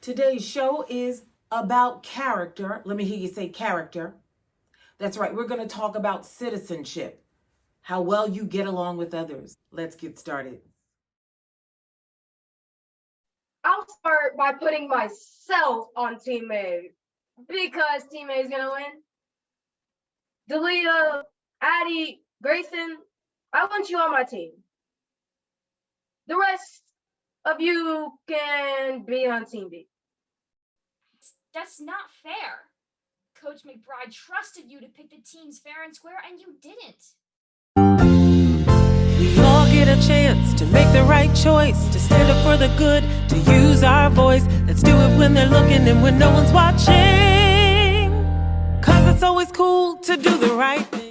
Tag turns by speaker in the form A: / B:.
A: Today's show is about character. Let me hear you say character. That's right. We're going to talk about citizenship, how well you get along with others. Let's get started.
B: I'll start by putting myself on Team A because Team A is gonna win. Delia, Addie, Grayson, I want you on my team. The rest of you can be on Team B.
C: That's not fair. Coach McBride trusted you to pick the teams fair and square, and you didn't.
D: We all get a chance to make the right choice, to stand up for the good, to use our voice. Let's do it when they're looking and when no one's watching. Cause it's always cool to do the right thing.